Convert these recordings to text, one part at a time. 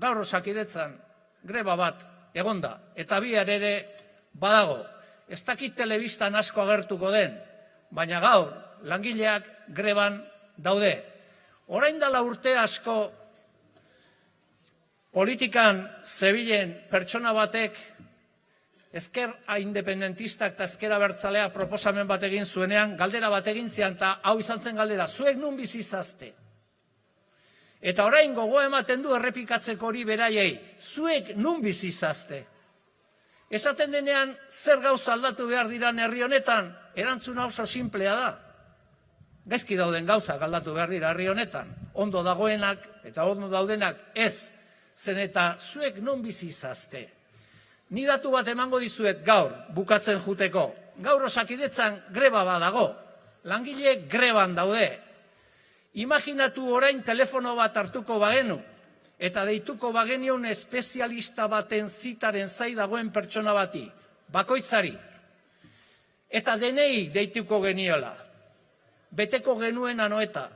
gaur osakidetzan greba bat egonda eta bihar ere badago. Ez dakit telebistan asko agertuko den, baina gaur langileak greban daude. Orain dela urte asko politikan zebilen pertsona batek ezker independentistak eta ezkera bertzalea proposamen bat egin zuenean, galdera bat egin zian, eta hau izan zen galdera, zuek nun bizizazte? Eta orain gogo ematen du errepikatzeko hori beraiei, zuek nun bizizazte? Esaten denean, zer gauza aldatu behar diran herri honetan, erantzuna oso simplea da. Gaizki dauden gauza aldatu behar dira herri honetan. Ondo dagoenak eta ondo daudenak ez, zen eta zuek non bizizazte? Ni datu bat emango dizuet gaur, bukatzen juteko. Gaur osakidetzan greba badago. Langile greban daude. Imaginatu orain telefono bat hartuko bagenu, eta deituko bagenion espezialista baten zitaren zai dagoen pertsona bati, bakoitzari. Eta denei deituko geniola. Beteko genuen anoeta,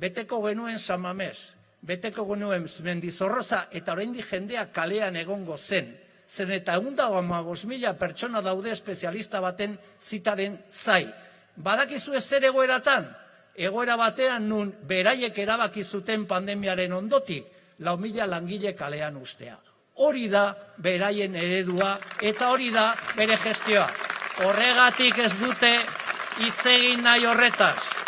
beteko genuen samames, beteko genuen mendizorroza, eta oraindik jendea kalean egongo zen. Zen eta egun mila pertsona daude espezialista baten zitaren zai. Badakizu ez zer egoeratan? Egoera batean nun beraiek erabaki zuten pandemiaren ondotik, lau mila langile kalean ustea. Hori da beraien eredua eta hori da bere gestioa. Horregatik ez dute hitz egin nahi horretaz.